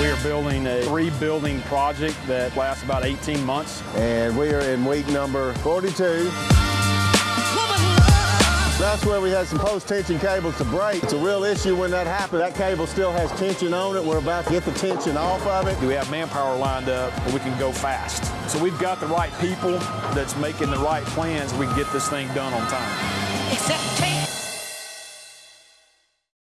We are building a three-building project that lasts about 18 months. And we are in week number 42. That's where we had some post-tension cables to break. It's a real issue when that happens. That cable still has tension on it. We're about to get the tension off of it. Do we have manpower lined up where we can go fast? So we've got the right people that's making the right plans. We can get this thing done on time.